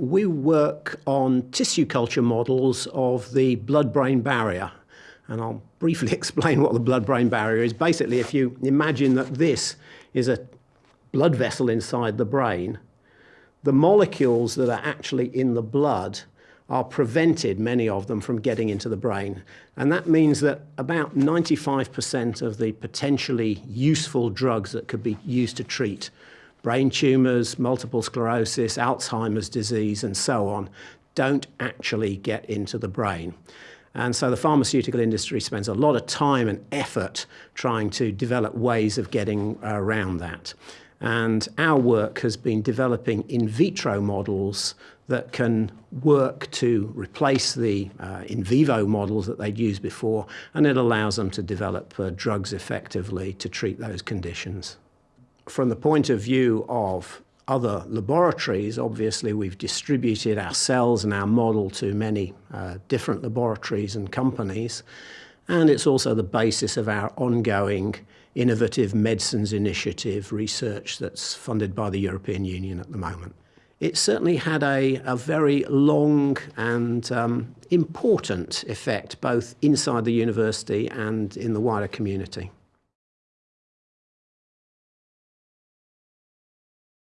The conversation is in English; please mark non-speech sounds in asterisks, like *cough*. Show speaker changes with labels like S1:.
S1: We work on tissue culture models of the blood-brain barrier. And I'll briefly *laughs* explain what the blood-brain barrier is. Basically, if you imagine that this is a blood vessel inside the brain, the molecules that are actually in the blood are prevented, many of them, from getting into the brain. And that means that about 95% of the potentially useful drugs that could be used to treat brain tumours, multiple sclerosis, Alzheimer's disease, and so on, don't actually get into the brain. And so the pharmaceutical industry spends a lot of time and effort trying to develop ways of getting around that. And our work has been developing in vitro models that can work to replace the uh, in vivo models that they'd used before, and it allows them to develop uh, drugs effectively to treat those conditions. From the point of view of other laboratories, obviously we've distributed our cells and our model to many uh, different laboratories and companies, and it's also the basis of our ongoing innovative medicines initiative research that's funded by the European Union at the moment. It certainly had a, a very long and um, important effect both inside the university and in the wider community.